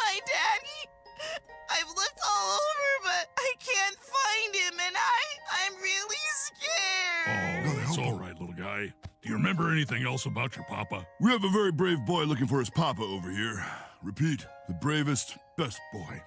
my daddy? I've looked all over, but I can't find him, and I, I'm really scared. Oh, it's all right, little guy. Do you remember anything else about your papa? We have a very brave boy looking for his papa over here. Repeat, the bravest, best boy.